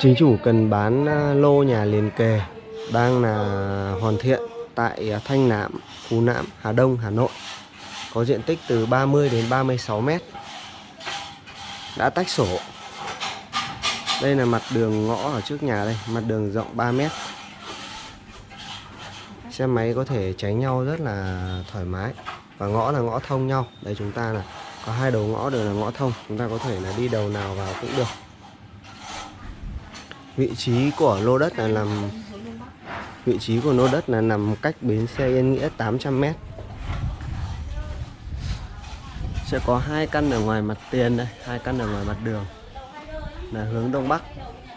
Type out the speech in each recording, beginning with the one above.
Chính chủ cần bán à, lô nhà liền kề đang là hoàn thiện tại à, Thanh Nạm, Phú Nạm, Hà Đông, Hà Nội. Có diện tích từ 30 đến 36 mét. Đã tách sổ. Đây là mặt đường ngõ ở trước nhà đây, mặt đường rộng 3 mét. Xe máy có thể tránh nhau rất là thoải mái. Và ngõ là ngõ thông nhau. Đây chúng ta là có hai đầu ngõ đều là ngõ thông. Chúng ta có thể là đi đầu nào vào cũng được. Vị trí của lô đất là nằm Vị trí của lô đất là nằm cách bến xe Yên Nghĩa 800 m. Sẽ có hai căn ở ngoài mặt tiền đây, hai căn ở ngoài mặt đường. Là hướng đông bắc.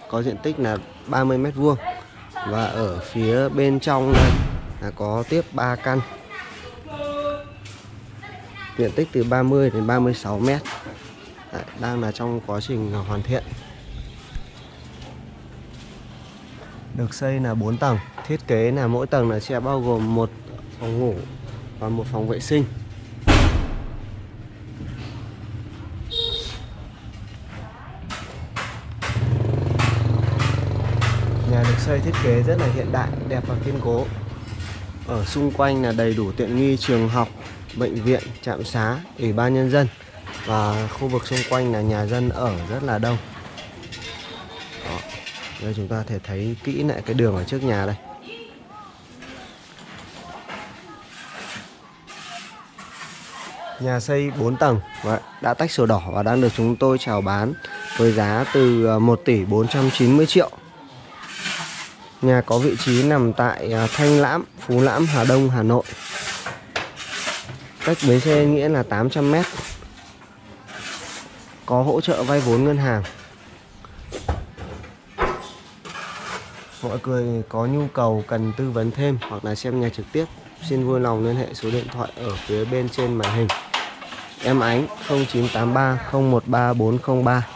Có diện tích là 30 m vuông. Và ở phía bên trong đây là có tiếp 3 căn. Diện tích từ 30 đến 36 m. Đấy, đang là trong quá trình hoàn thiện. Được xây là 4 tầng, thiết kế là mỗi tầng là sẽ bao gồm một phòng ngủ và một phòng vệ sinh. Nhà được xây thiết kế rất là hiện đại, đẹp và kiên cố. Ở xung quanh là đầy đủ tiện nghi, trường học, bệnh viện, trạm xá, ủy ban nhân dân và khu vực xung quanh là nhà dân ở rất là đông đây chúng ta thể thấy kỹ lại cái đường ở trước nhà đây Nhà xây 4 tầng và đã tách sổ đỏ và đang được chúng tôi chào bán với giá từ à, 1 tỷ 490 triệu. Nhà có vị trí nằm tại à, Thanh Lãm, Phú Lãm, Hà Đông, Hà Nội. Cách bến xe nghĩa là 800 m. Có hỗ trợ vay vốn ngân hàng. Mọi người có nhu cầu cần tư vấn thêm hoặc là xem nhà trực tiếp, xin vui lòng liên hệ số điện thoại ở phía bên trên màn hình. Em ánh 0983 013 403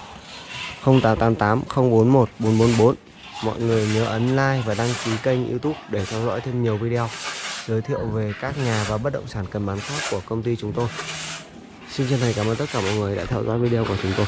0888 041 444 mọi người nhớ ấn like và đăng ký kênh youtube để theo dõi thêm nhiều video, giới thiệu về các nhà và bất động sản cần bán khác của công ty chúng tôi. Xin chân thành cảm ơn tất cả mọi người đã theo dõi video của chúng tôi.